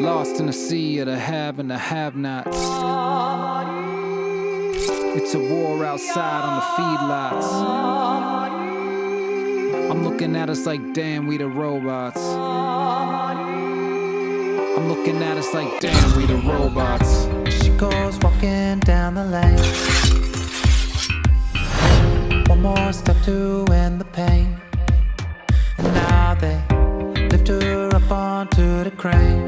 Lost in the sea of the have and the have-nots. It's a war outside on the feedlots. I'm looking at us like, damn, we the robots. I'm looking at us like, damn, we the robots. She goes walking down the lane. One more step to end the pain. And now they lift her up onto the crane.